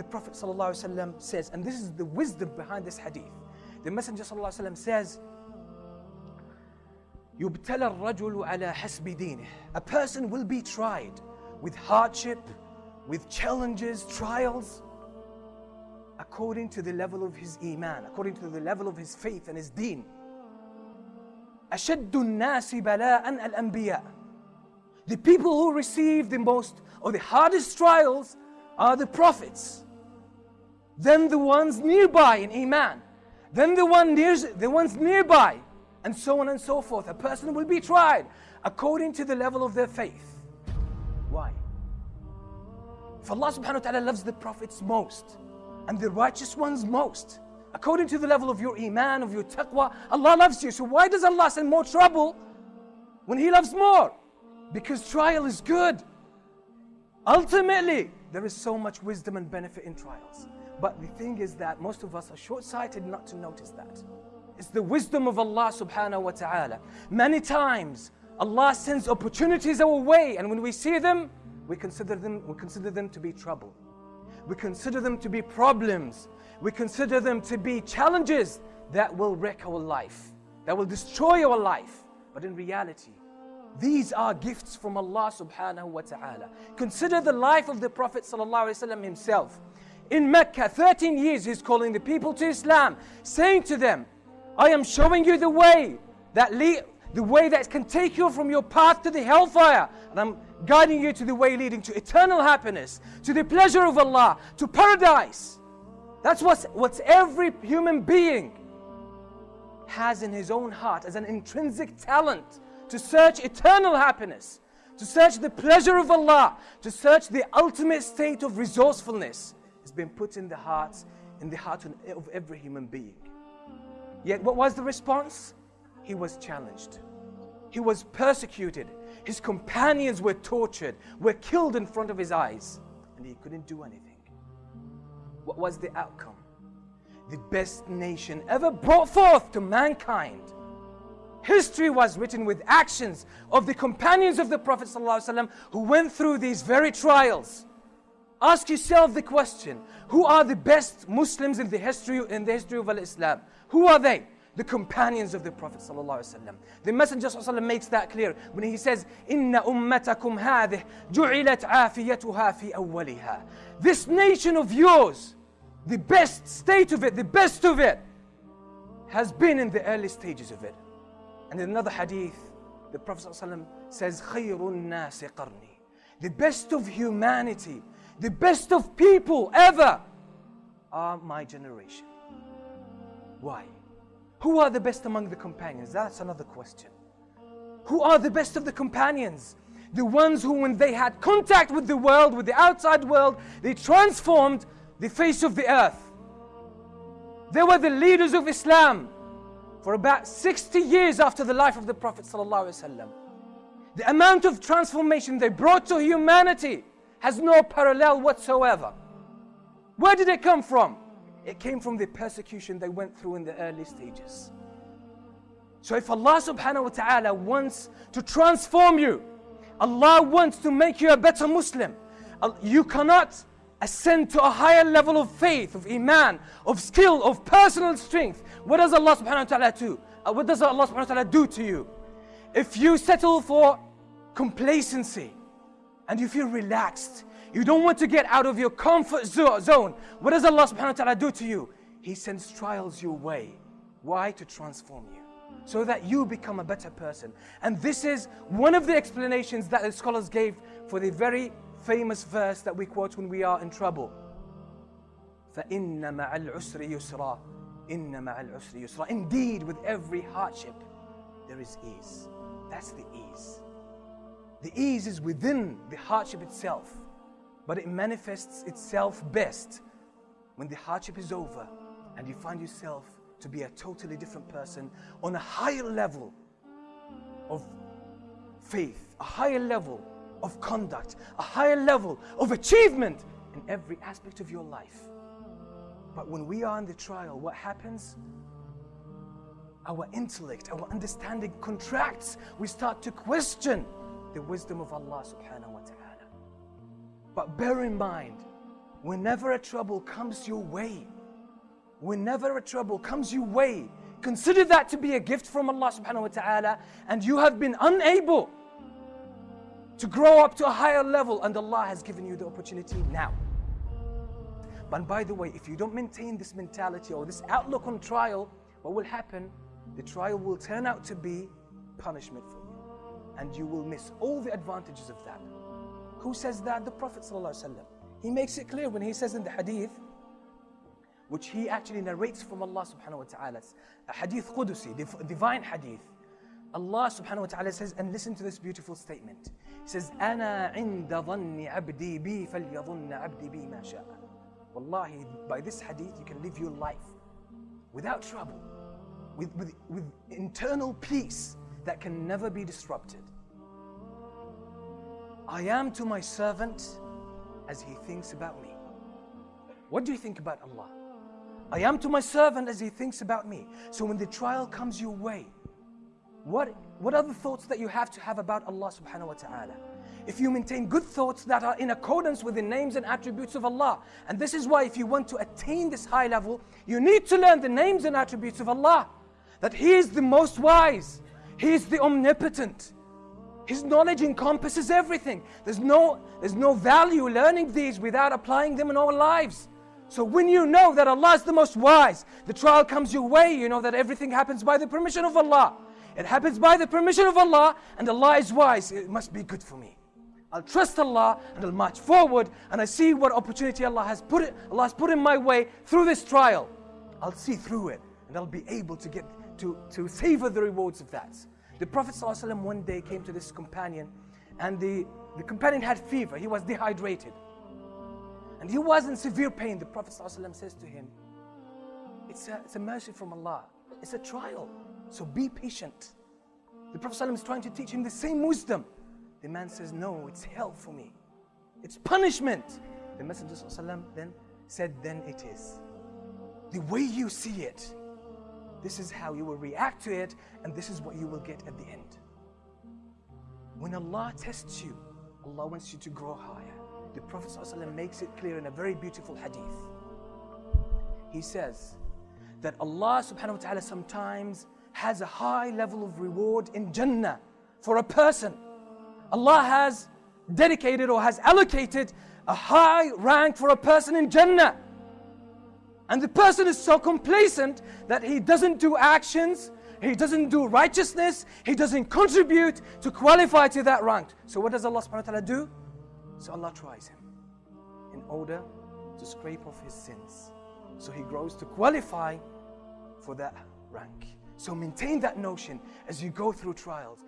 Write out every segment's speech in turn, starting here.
the Prophet ﷺ says, and this is the wisdom behind this hadith. The Messenger ﷺ says, يبتلى الرجل على حسب دينه. A person will be tried with hardship, with challenges, trials, according to the level of his iman, according to the level of his faith and his deen. أشد الناس بلاء الأنبياء. The people who receive the most or the hardest trials are the prophets. Then the ones nearby in iman. Then the one near, the ones nearby, and so on and so forth. A person will be tried according to the level of their faith. Why? If Allah subhanahu wa ta'ala loves the prophets most and the righteous ones most, according to the level of your iman, of your taqwa, Allah loves you. So why does Allah send more trouble when He loves more? Because trial is good. Ultimately, there is so much wisdom and benefit in trials. But the thing is that most of us are short sighted not to notice that. It's the wisdom of Allah subhanahu wa ta'ala. Many times, Allah sends opportunities our way, and when we see them, we consider them, we consider them to be trouble. We consider them to be problems. We consider them to be challenges that will wreck our life, that will destroy our life. But in reality, these are gifts from Allah subhanahu wa ta'ala. Consider the life of the Prophet sallallahu himself. In Mecca, 13 years he's calling the people to Islam, saying to them, I am showing you the way that lead, the way that can take you from your path to the hellfire. And I'm guiding you to the way leading to eternal happiness, to the pleasure of Allah, to paradise. That's what what every human being has in his own heart as an intrinsic talent to search eternal happiness, to search the pleasure of Allah, to search the ultimate state of resourcefulness has been put in the hearts, in the heart of every human being. Yet what was the response? He was challenged. He was persecuted. His companions were tortured, were killed in front of his eyes, and he couldn't do anything. What was the outcome? The best nation ever brought forth to mankind. History was written with actions of the companions of the Prophet ﷺ who went through these very trials. Ask yourself the question, who are the best Muslims in the history, in the history of Islam? Who are they? The companions of the Prophet ﷺ. The Messenger ﷺ makes that clear when he says, إِنَّ أُمَّتَكُمْ هَذِهِ جُعِلَتْ عَافِيَتُهَا فِي أَوَّلِهَا This nation of yours, the best state of it, the best of it, has been in the early stages of it. And in another hadith, the Prophet ﷺ says, خَيْرُ النَّاسِ قَرْنِي the best of humanity the best of people ever are my generation. Why? Who are the best among the companions? That's another question. Who are the best of the companions? The ones who, when they had contact with the world, with the outside world, they transformed the face of the earth. They were the leaders of Islam for about 60 years after the life of the Prophet. The amount of transformation they brought to humanity has no parallel whatsoever. Where did it come from? It came from the persecution they went through in the early stages. So if Allah subhanahu wa ta'ala wants to transform you, Allah wants to make you a better Muslim, you cannot ascend to a higher level of faith, of iman, of skill, of personal strength. What does Allah subhanahu wa ta'ala do? Uh, what does Allah subhanahu wa ta'ala do to you? If you settle for complacency, and you feel relaxed. You don't want to get out of your comfort zone. What does Allah subhanahu wa ta'ala do to you? He sends trials your way. Why? To transform you. So that you become a better person. And this is one of the explanations that the scholars gave for the very famous verse that we quote when we are in trouble. فَإِنَّ مَعَ الْعُسْرِ يُسْرًا إِنَّ مَعَ الْعُسْرِ يُسْرًا Indeed, with every hardship, there is ease. That's the ease. The ease is within the hardship itself, but it manifests itself best when the hardship is over and you find yourself to be a totally different person on a higher level of faith, a higher level of conduct, a higher level of achievement in every aspect of your life. But when we are in the trial, what happens? Our intellect, our understanding contracts. We start to question the wisdom of Allah subhanahu wa ta'ala. But bear in mind, whenever a trouble comes your way, whenever a trouble comes your way, consider that to be a gift from Allah subhanahu wa ta'ala, and you have been unable to grow up to a higher level, and Allah has given you the opportunity now. But by the way, if you don't maintain this mentality or this outlook on trial, what will happen? The trial will turn out to be punishment for you. And you will miss all the advantages of that. Who says that? The Prophet ﷺ. He makes it clear when he says in the hadith, which he actually narrates from Allah subhanahu wa ta'ala, a hadith Qudusi, divine hadith. Allah subhanahu wa ta'ala says, and listen to this beautiful statement. He says, أنا عند ظن عبدي بي فليظن عبدي بي ما شاء. Wallahi, by this hadith you can live your life without trouble, with, with, with internal peace that can never be disrupted. I am to my servant as he thinks about me. What do you think about Allah? I am to my servant as he thinks about me. So when the trial comes your way, what, what are the thoughts that you have to have about Allah subhanahu wa ta'ala? If you maintain good thoughts that are in accordance with the names and attributes of Allah. And this is why if you want to attain this high level, you need to learn the names and attributes of Allah. That He is the most wise. He is the omnipotent. His knowledge encompasses everything. There's no, there's no value learning these without applying them in our lives. So when you know that Allah is the most wise, the trial comes your way, you know that everything happens by the permission of Allah. It happens by the permission of Allah, and Allah is wise. It must be good for me. I'll trust Allah and I'll march forward and I see what opportunity Allah has put it, Allah has put in my way through this trial. I'll see through it and I'll be able to get to, to savor the rewards of that. The Prophet ﷺ one day came to this companion and the, the companion had fever. He was dehydrated. And he was in severe pain. The Prophet ﷺ says to him, it's a, it's a mercy from Allah. It's a trial. So be patient. The Prophet ﷺ is trying to teach him the same wisdom. The man says, No, it's hell for me. It's punishment. The Messenger ﷺ then said, Then it is. The way you see it, this is how you will react to it, and this is what you will get at the end. When Allah tests you, Allah wants you to grow higher. The Prophet ﷺ makes it clear in a very beautiful hadith. He says that Allah subhanahu wa ta'ala sometimes has a high level of reward in Jannah for a person Allah has dedicated or has allocated a high rank for a person in Jannah. And the person is so complacent that he doesn't do actions, he doesn't do righteousness, he doesn't contribute to qualify to that rank. So what does Allah subhanahu wa ta'ala do? So Allah tries him in order to scrape off his sins. So he grows to qualify for that rank. So maintain that notion as you go through trials.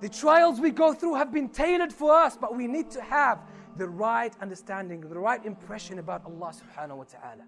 The trials we go through have been tailored for us, but we need to have the right understanding, the right impression about Allah subhanahu wa ta'ala.